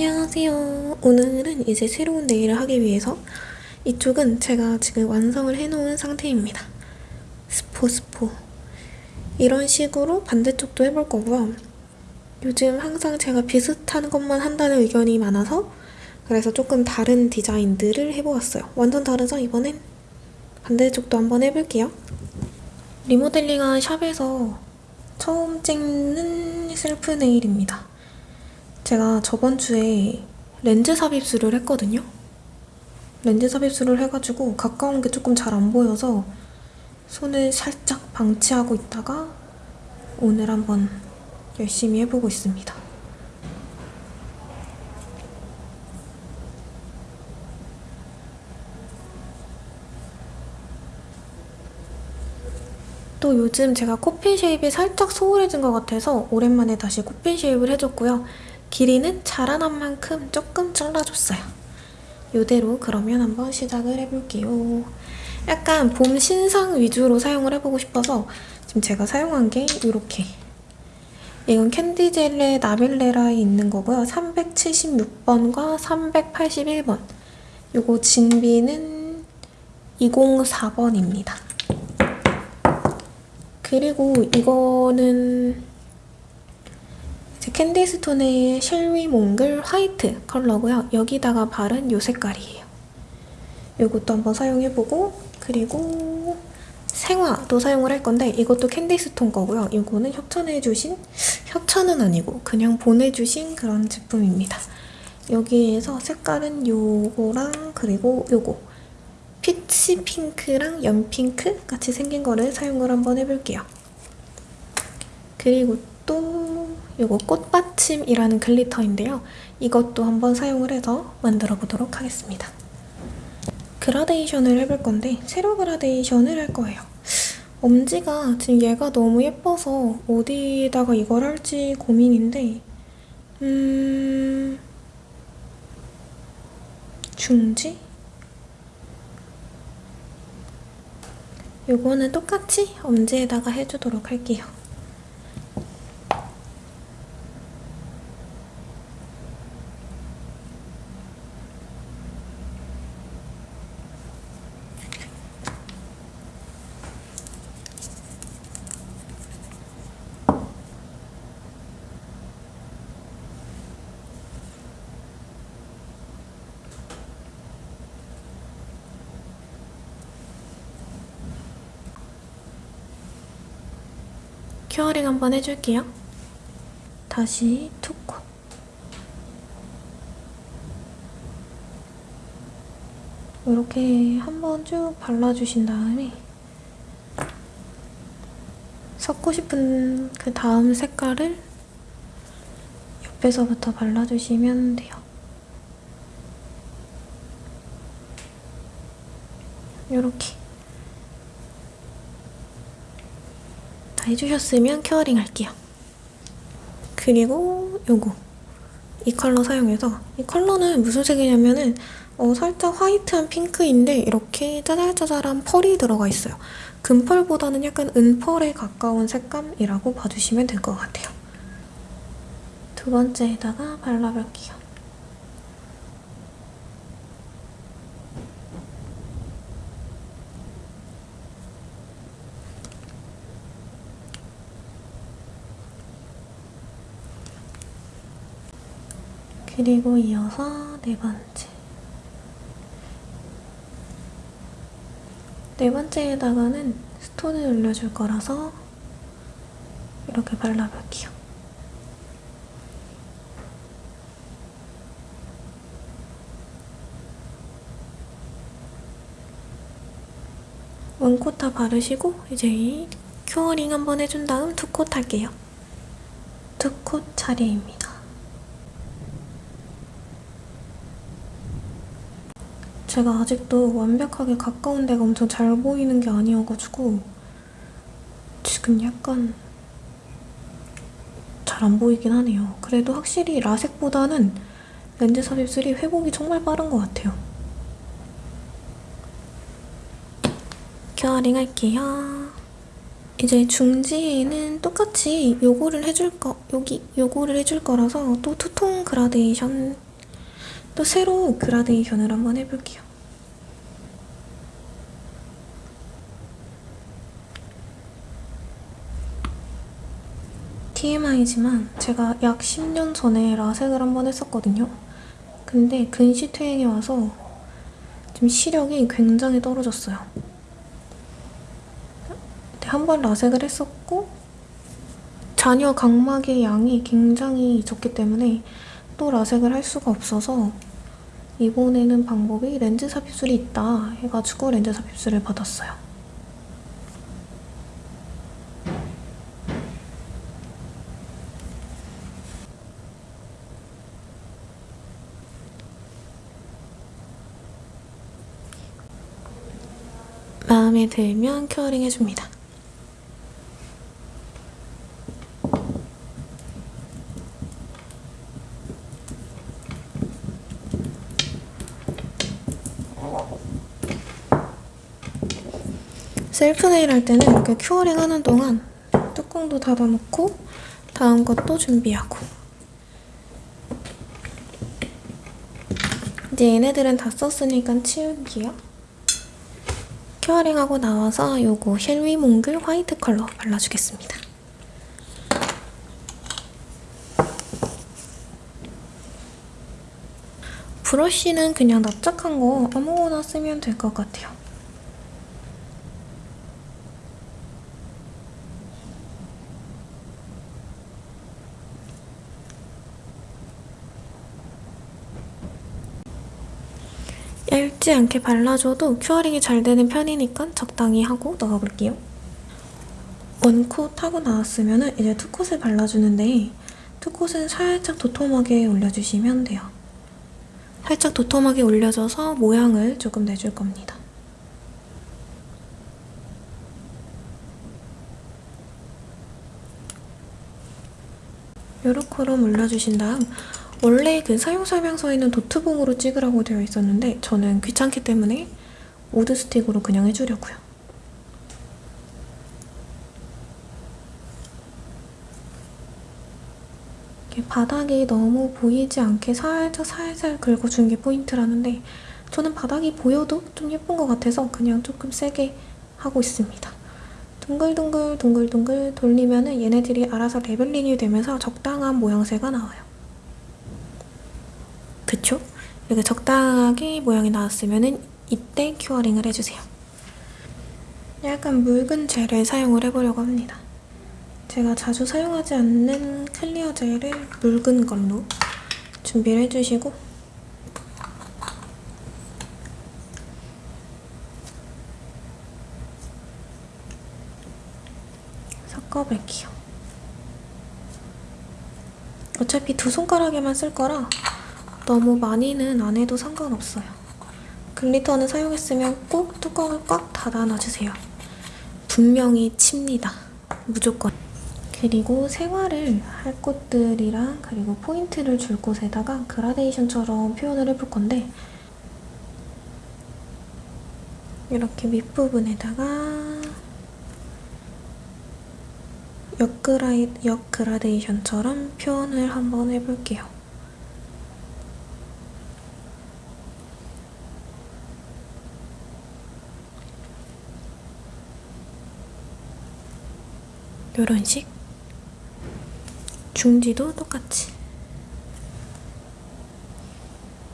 안녕하세요. 오늘은 이제 새로운 네일을 하기 위해서 이쪽은 제가 지금 완성을 해놓은 상태입니다. 스포 스포 이런 식으로 반대쪽도 해볼 거고요. 요즘 항상 제가 비슷한 것만 한다는 의견이 많아서 그래서 조금 다른 디자인들을 해보았어요. 완전 다르죠? 이번엔? 반대쪽도 한번 해볼게요. 리모델링한 샵에서 처음 찍는 셀프 네일입니다. 제가 저번 주에 렌즈 삽입술을 했거든요. 렌즈 삽입술을 해가지고 가까운 게 조금 잘 안 보여서 손을 살짝 방치하고 있다가 오늘 한번 열심히 해보고 있습니다. 또 요즘 제가 coffin shape이 살짝 소홀해진 것 같아서 오랜만에 다시 coffin shape을 해줬고요. 길이는 자라난 만큼 조금 잘라줬어요. 이대로 그러면 한번 시작을 해볼게요. 약간 봄 신상 위주로 사용을 해보고 싶어서 지금 제가 사용한 게 이렇게 이건 캔디젤의 나빌레라에 있는 거고요. 376번과 381번 이거 진비는 204번입니다. 그리고 이거는 캔디스톤의 쉘위 몽글 화이트 컬러고요. 여기다가 바른 이 색깔이에요. 이것도 한번 사용해보고 그리고 생화도 사용을 할 건데 이것도 캔디스톤 거고요. 이거는 협찬해주신 협찬은 아니고 그냥 보내주신 그런 제품입니다. 여기에서 색깔은 요거랑 그리고 요거 peach 핑크랑 연핑크 같이 생긴 거를 사용을 한번 해볼게요. 그리고 또 이거 꽃받침이라는 glitter인데요. 이것도 한번 사용을 해서 만들어 보도록 하겠습니다. 그라데이션을 해볼 건데 세로 그라데이션을 할 거예요. 엄지가 지금 얘가 너무 예뻐서 어디다가 이걸 할지 고민인데 음... 중지? 요거는 똑같이 엄지에다가 해주도록 할게요. 큐어링 한번 해줄게요. 다시 투컷. 이렇게 한번 쭉 발라주신 다음에 섞고 싶은 그 다음 색깔을 옆에서부터 발라주시면 돼요. 이렇게 해주셨으면 curing 할게요. 그리고 요거 이 컬러 사용해서 이 컬러는 무슨 색이냐면은 어, 살짝 화이트한 핑크인데 이렇게 짜잘짜잘한 펄이 들어가 있어요. 금펄보다는 약간 은펄에 가까운 색감이라고 봐주시면 될 것 같아요. 두 번째에다가 발라볼게요. 그리고 이어서 네 번째. 네 번째에다가는 스톤을 올려줄 거라서 이렇게 발라볼게요. 원코 다 바르시고 이제 큐어링 한번 해준 다음 두콧 할게요. 두콧 차례입니다. 제가 아직도 완벽하게 가까운 데가 엄청 잘 보이는 게 아니어가지고 지금 약간 잘 안 보이긴 하네요. 그래도 확실히 라섹보다는 렌즈 삽입술이 회복이 정말 빠른 것 같아요. 큐어링 할게요. 이제 중지에는 똑같이 요거를 해줄 거, 여기 요거를 해줄 거라서 또 투톤 그라데이션 또 새로 그라데이션을 한번 해볼게요. TMI지만 제가 약 10년 전에 라섹을 한번 했었거든요. 근데 근시 퇴행이 와서 지금 시력이 굉장히 떨어졌어요. 한 번 라섹을 했었고 자녀 각막의 양이 굉장히 적기 때문에 또 라섹을 할 수가 없어서 이번에는 방법이 렌즈 삽입술이 있다 해가지고 렌즈 삽입술을 받았어요. 마음에 들면 curing 해줍니다. 셀프 네일 할 때는 이렇게 curing 하는 동안 뚜껑도 닫아놓고 다음 것도 준비하고 이제 얘네들은 다 썼으니까 치울게요. 큐어링하고 나와서 요거 쉘위 몽글 화이트 컬러 발라주겠습니다. 브러쉬는 그냥 납작한 거 아무거나 쓰면 될 것 같아요. 얇지 않게 발라줘도 curing이 잘 되는 편이니까 적당히 하고 넣어볼게요. one coat 하고 나왔으면 이제 two coat을 발라주는데 two coat은 살짝 도톰하게 올려주시면 돼요. 살짝 도톰하게 올려줘서 모양을 조금 내줄 겁니다. 요렇게로 올려주신 다음 원래 그 사용 설명서에는 노트북으로 찍으라고 되어 있었는데 저는 귀찮기 때문에 wood stick으로 그냥 해주려고요. 바닥이 너무 보이지 않게 살짝 살살 긁어주는 게 포인트라는데 저는 바닥이 보여도 좀 예쁜 것 같아서 그냥 조금 세게 하고 있습니다. 둥글둥글 둥글둥글 돌리면 은 얘네들이 알아서 leveling이 되면서 적당한 모양새가 나와요. 그쵸? 이렇게 적당하게 모양이 나왔으면 이때 curing을 해주세요. 약간 묽은 젤을 사용을 해보려고 합니다. 제가 자주 사용하지 않는 clear 젤을 묽은 걸로 준비를 해주시고 섞어볼게요. 어차피 두 손가락에만 쓸 거라 너무 많이는 안 해도 상관없어요. 글리터는 사용했으면 꼭 뚜껑을 꽉 닫아 놔주세요. 분명히 칩니다. 무조건. 그리고 생활을 할 곳들이랑 그리고 포인트를 줄 곳에다가 그라데이션처럼 표현을 해볼 건데 이렇게 밑부분에다가 역그라이, 역그라데이션처럼 표현을 한번 해볼게요. 이런 식? 중지도 똑같이.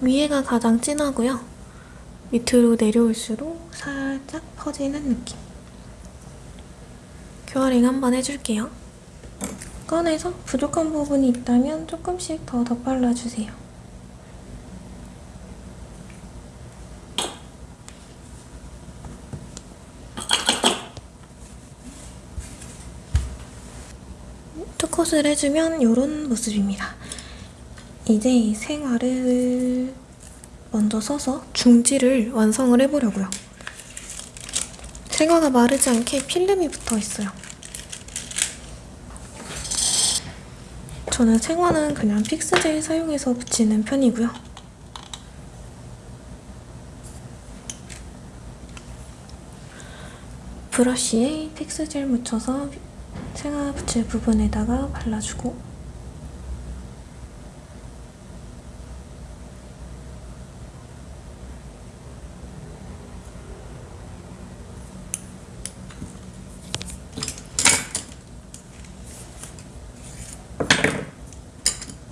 위에가 가장 진하고요. 밑으로 내려올수록 살짝 퍼지는 느낌. curing 한번 해줄게요. 꺼내서 부족한 부분이 있다면 조금씩 더 덧발라주세요 two coat을 해주면 이런 모습입니다. 이제 생화를 먼저 써서 중지를 완성을 해보려고요. 생화가 마르지 않게 필름이 붙어있어요. 저는 생화는 그냥 픽스젤 사용해서 붙이는 편이고요. 브러쉬에 픽스젤 묻혀서 생화 붙일 부분에다가 발라주고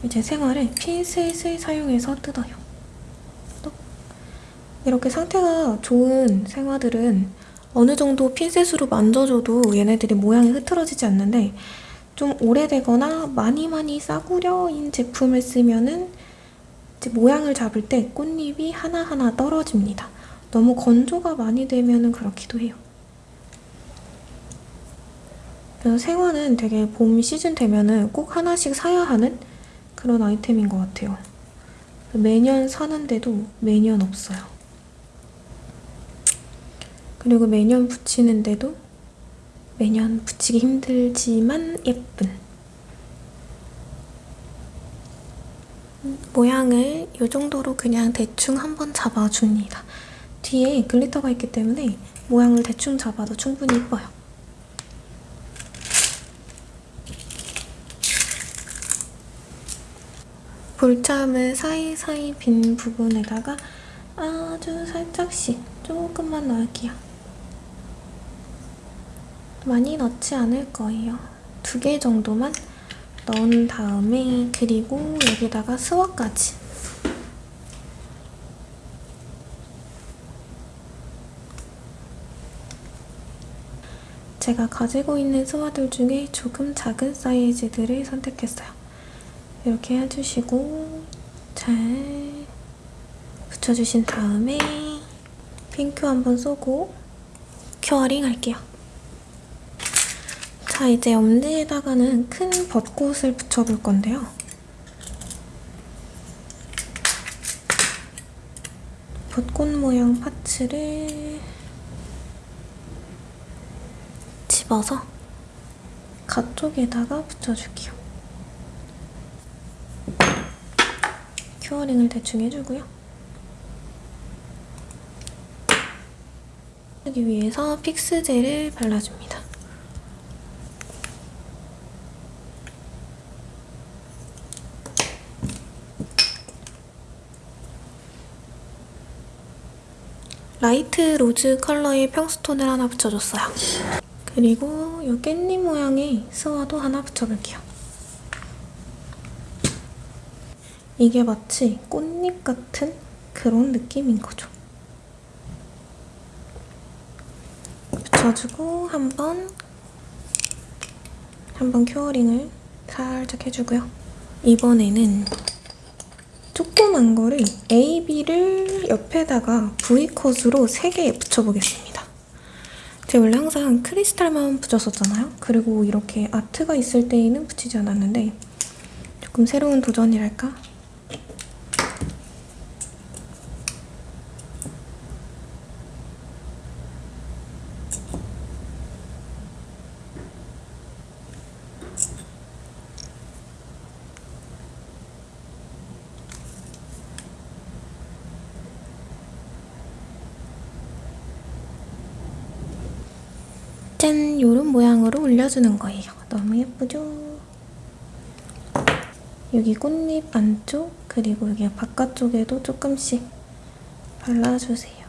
이제 생활에 핀셋을 사용해서 뜯어요. 이렇게 상태가 좋은 생화들은 어느 정도 핀셋으로 만져줘도 얘네들이 모양이 흐트러지지 않는데 좀 오래되거나 많이 많이 싸구려인 제품을 쓰면은 이제 모양을 잡을 때 꽃잎이 하나하나 떨어집니다. 너무 건조가 많이 되면 은 그렇기도 해요. 그래서 생화는 되게 봄 시즌 되면 은 꼭 하나씩 사야 하는 그런 아이템인 것 같아요. 매년 사는데도 매년 없어요. 그리고 매년 붙이는데도 매년 붙이기 힘들지만 예쁜 모양을 이 정도로 그냥 대충 한번 잡아줍니다. 뒤에 글리터가 있기 때문에 모양을 대충 잡아도 충분히 예뻐요. 볼참을 사이사이 빈 부분에다가 아주 살짝씩 조금만 넣을게요. 많이 넣지 않을 거예요. 두 개 정도만 넣은 다음에 그리고 여기다가 스와까지 제가 가지고 있는 스와들 중에 조금 작은 사이즈들을 선택했어요. 이렇게 해주시고 잘 붙여주신 다음에 핑크 한번 쏘고 curing 할게요. 자, 이제 엄지에다가는 큰 벚꽃을 붙여볼 건데요. 벚꽃 모양 parts를 집어서 가쪽에다가 붙여줄게요. 큐어링을 대충 해주고요. 하기 위해서 픽스젤을 발라줍니다. light rose 컬러의 평stone을 하나 붙여줬어요. 그리고 이 깻잎 모양의 스와도 하나 붙여볼게요. 이게 마치 꽃잎 같은 그런 느낌인 거죠. 붙여주고 한번 한번 curing을 살짝 해주고요. 이번에는 조그만 거를 A, B를 옆에다가 V컷으로 3개 붙여보겠습니다. 제가 원래 항상 크리스탈만 붙였었잖아요. 그리고 이렇게 아트가 있을 때에는 붙이지 않았는데 조금 새로운 도전이랄까? 짠! 요런 모양으로 올려주는 거예요. 너무 예쁘죠? 여기 꽃잎 안쪽 그리고 여기 바깥쪽에도 조금씩 발라주세요.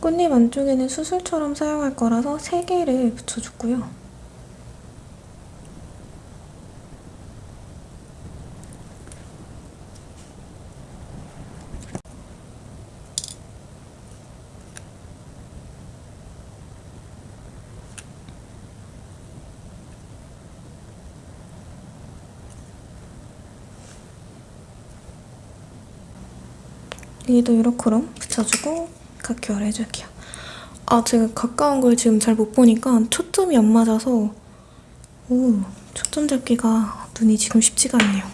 꽃잎 안쪽에는 수술처럼 사용할 거라서 3개를 붙여줬고요. 여기도 이렇게로 붙여주고 각결 해줄게요. 아, 제가 가까운 걸 지금 잘 못 보니까 초점이 안 맞아서 오, 초점 잡기가 눈이 지금 쉽지가 않네요.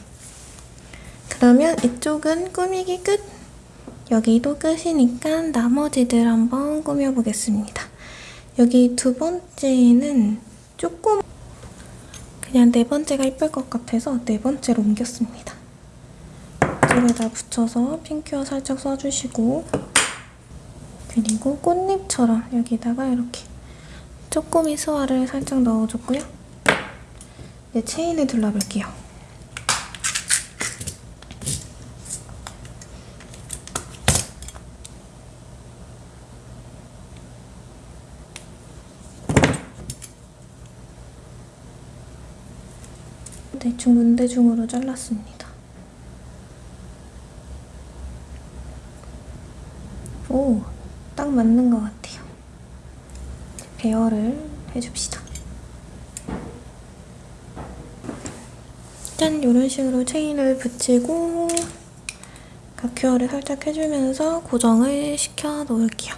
그러면 이쪽은 꾸미기 끝! 여기도 끝이니까 나머지들 한번 꾸며보겠습니다. 여기 두 번째는 조금 그냥 네 번째가 이쁠 것 같아서 네 번째로 옮겼습니다. 이쪽에다 붙여서 핑크어 살짝 써주시고 그리고 꽃잎처럼 여기다가 이렇게 쪼꼬미 스와를 살짝 넣어줬고요. 이제 체인을 둘러볼게요. 대충 문대중으로 잘랐습니다. 오, 딱 맞는 것 같아요. 배열을 해줍시다. 짠! 이런 식으로 체인을 붙이고 가큐어를 살짝 해주면서 고정을 시켜 놓을게요.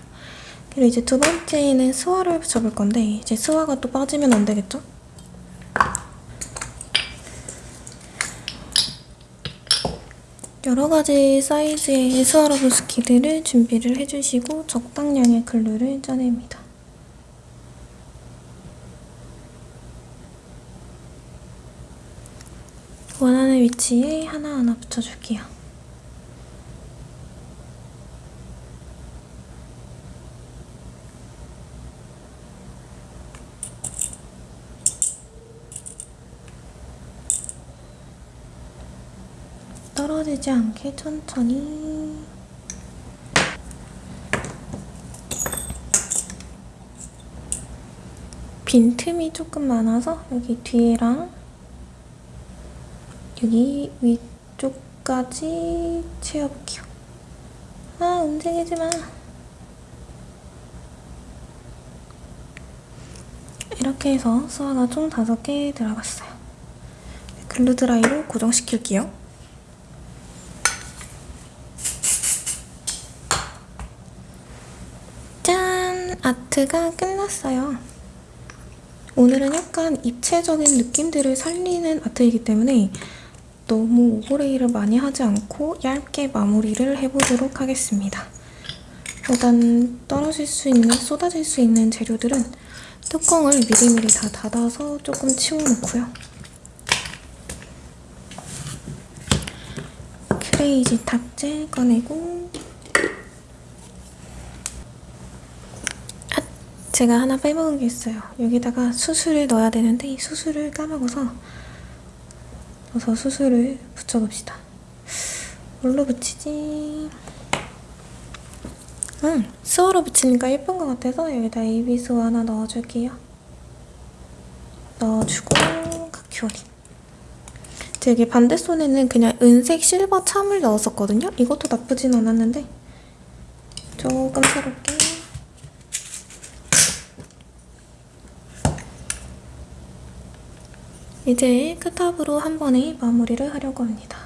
그리고 이제 두 번째는 스와를 붙여볼 건데 이제 스와가 또 빠지면 안 되겠죠? 여러 가지 사이즈의 스와로브스키들을 준비를 해주시고 적당량의 글루를 짜냅니다. 원하는 위치에 하나하나 붙여줄게요. 떨어지지 않게 천천히 빈틈이 조금 많아서 여기 뒤에랑 여기 위쪽까지 채워볼게요. 아 움직이지 마. 이렇게 해서 수화가 총 5개 들어갔어요. 글루드라이로 고정시킬게요. 짠! 아트가 끝났어요. 오늘은 약간 입체적인 느낌들을 살리는 아트이기 때문에 너무 오버레이를 많이 하지 않고 얇게 마무리를 해보도록 하겠습니다. 일단 떨어질 수 있는, 쏟아질 수 있는 재료들은 뚜껑을 미리미리 다 닫아서 조금 치워놓고요. 크레이지 탁재 꺼내고 제가 하나 빼먹은 게 있어요. 여기다가 수술을 넣어야 되는데 수술을 까먹어서 넣어서 수술을 붙여봅시다. 뭘로 붙이지? 응, 스워로 붙이니까 예쁜 것 같아서 여기다 AB스워 하나 넣어줄게요. 넣어주고 가큐어리. 되게 반대손에는 그냥 은색 실버 참을 넣었었거든요. 이것도 나쁘진 않았는데 조금 새롭게 이제 끝탑으로 한 번에 마무리를 하려고 합니다.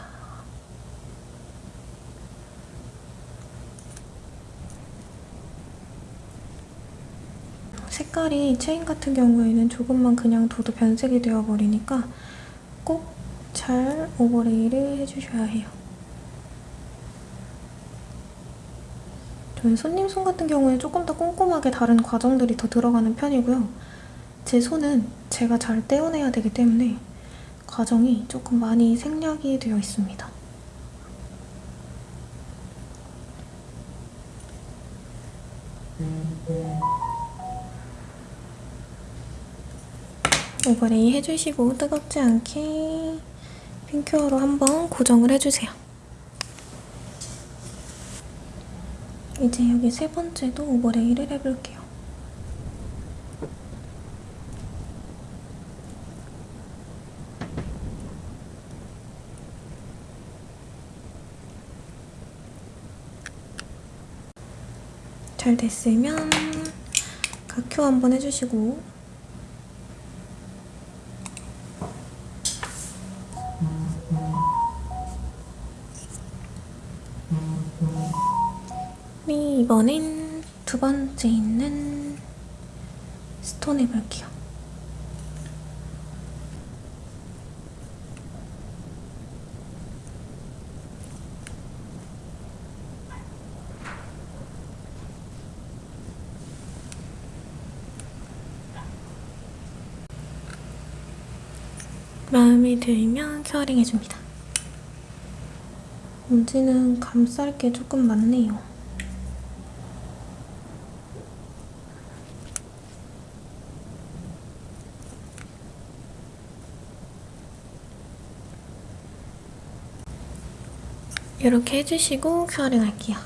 색깔이 체인 같은 경우에는 조금만 그냥 둬도 변색이 되어버리니까 꼭 잘 오버레이를 해주셔야 해요. 저는 손님 손 같은 경우에 조금 더 꼼꼼하게 다른 과정들이 더 들어가는 편이고요. 제 손은 제가 잘 떼어내야 되기 때문에 과정이 조금 많이 생략이 되어 있습니다. 오버레이 해주시고 뜨겁지 않게 핑큐어로 한번 고정을 해주세요. 이제 여기 세 번째도 오버레이를 해볼게요. 잘 됐으면 각효 한번 해주시고 네, 이번엔 두 번째 있는 스톤 해볼게요. 들면 curing 해줍니다. 먼지는 감쌀 게 조금 많네요. 이렇게 해주시고 curing 할게요.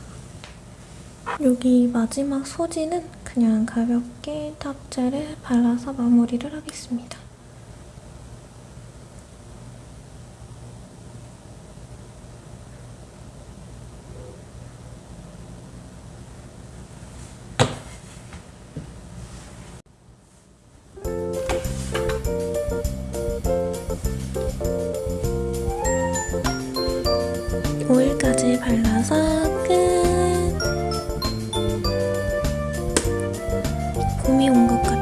여기 마지막 소지는 그냥 가볍게 top gel을 발라서 마무리를 하겠습니다. 봄이 온 것 같아.